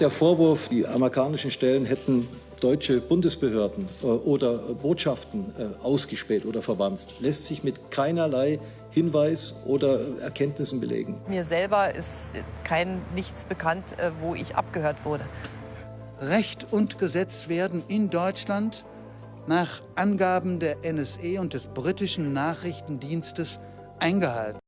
Der Vorwurf, die amerikanischen Stellen hätten deutsche Bundesbehörden äh, oder Botschaften äh, ausgespäht oder verwandt, lässt sich mit keinerlei Hinweis oder äh, Erkenntnissen belegen. Mir selber ist kein nichts bekannt, äh, wo ich abgehört wurde. Recht und Gesetz werden in Deutschland nach Angaben der NSE und des britischen Nachrichtendienstes eingehalten.